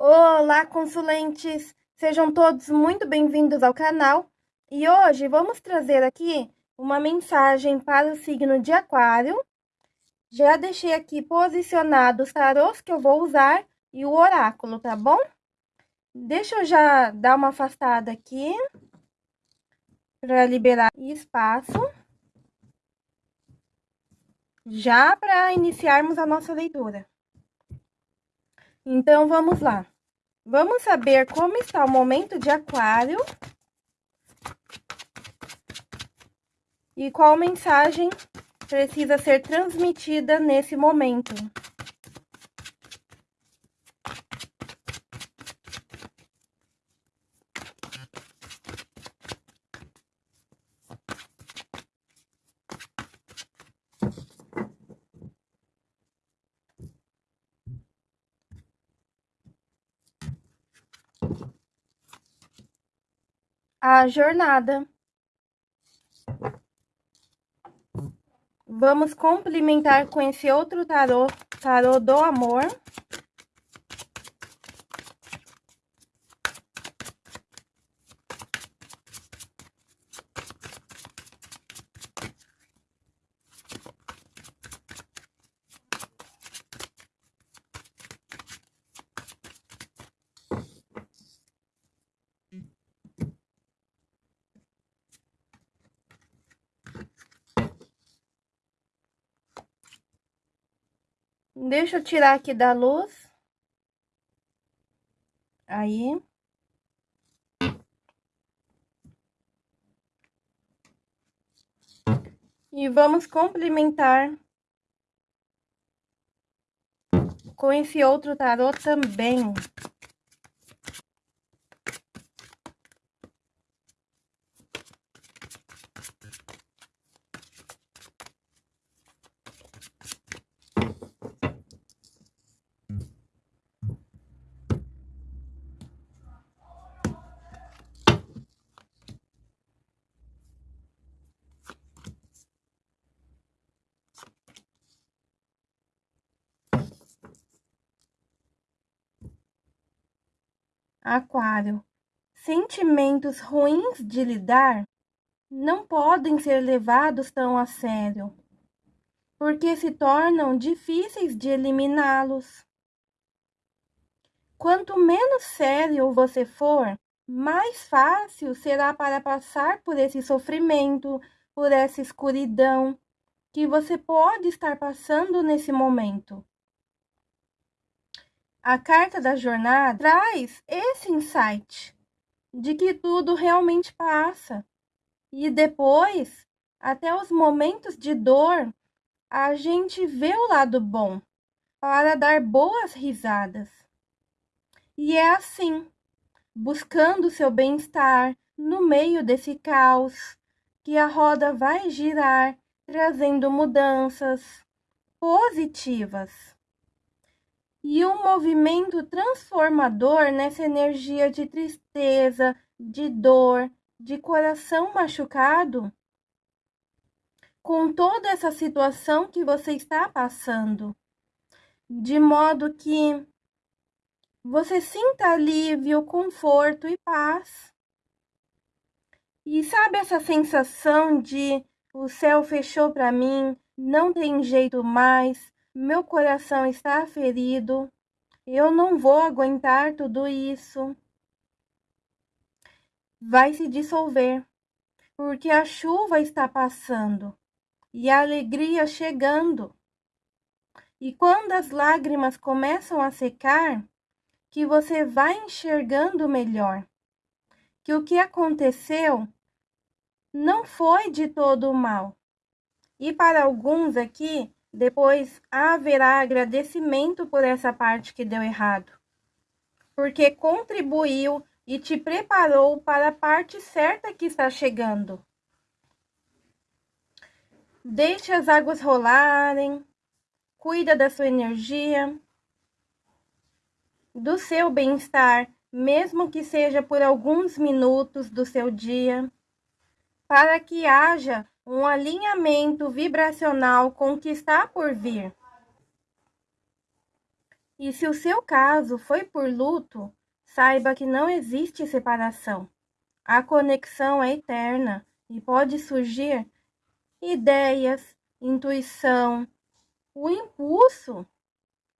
Olá, consulentes! Sejam todos muito bem-vindos ao canal. E hoje vamos trazer aqui uma mensagem para o signo de Aquário. Já deixei aqui posicionados os tarôs que eu vou usar e o oráculo, tá bom? Deixa eu já dar uma afastada aqui para liberar espaço. Já para iniciarmos a nossa leitura. Então, vamos lá. Vamos saber como está o momento de aquário. E qual mensagem precisa ser transmitida nesse momento. A jornada. Vamos complementar com esse outro tarô, tarô do amor. Deixa eu tirar aqui da luz. Aí. E vamos complementar com esse outro tarô também. Aquário. Sentimentos ruins de lidar não podem ser levados tão a sério, porque se tornam difíceis de eliminá-los. Quanto menos sério você for, mais fácil será para passar por esse sofrimento, por essa escuridão que você pode estar passando nesse momento. A carta da jornada traz esse insight de que tudo realmente passa. E depois, até os momentos de dor, a gente vê o lado bom para dar boas risadas. E é assim, buscando seu bem-estar no meio desse caos, que a roda vai girar, trazendo mudanças positivas e um movimento transformador nessa energia de tristeza, de dor, de coração machucado, com toda essa situação que você está passando, de modo que você sinta alívio, conforto e paz. E sabe essa sensação de o céu fechou para mim, não tem jeito mais, meu coração está ferido. Eu não vou aguentar tudo isso. Vai se dissolver, porque a chuva está passando e a alegria chegando. E quando as lágrimas começam a secar, que você vai enxergando melhor que o que aconteceu não foi de todo mal. E para alguns aqui, depois haverá agradecimento por essa parte que deu errado, porque contribuiu e te preparou para a parte certa que está chegando. Deixe as águas rolarem, cuida da sua energia, do seu bem-estar, mesmo que seja por alguns minutos do seu dia, para que haja um alinhamento vibracional com o que está por vir. E se o seu caso foi por luto, saiba que não existe separação. A conexão é eterna e pode surgir ideias, intuição, o impulso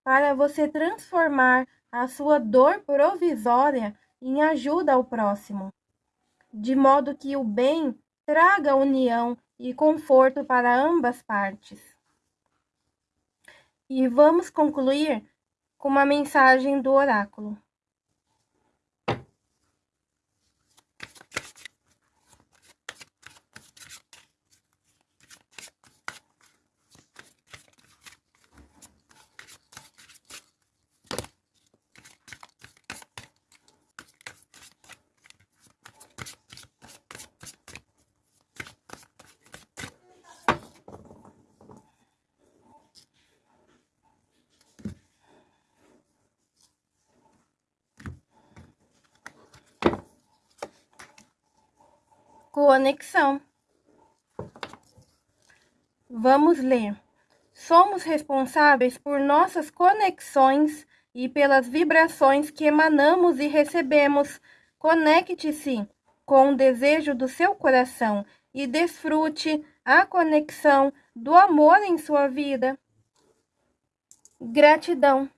para você transformar a sua dor provisória em ajuda ao próximo, de modo que o bem traga união e conforto para ambas partes. E vamos concluir com uma mensagem do oráculo. Conexão. Vamos ler. Somos responsáveis por nossas conexões e pelas vibrações que emanamos e recebemos. Conecte-se com o desejo do seu coração e desfrute a conexão do amor em sua vida. Gratidão.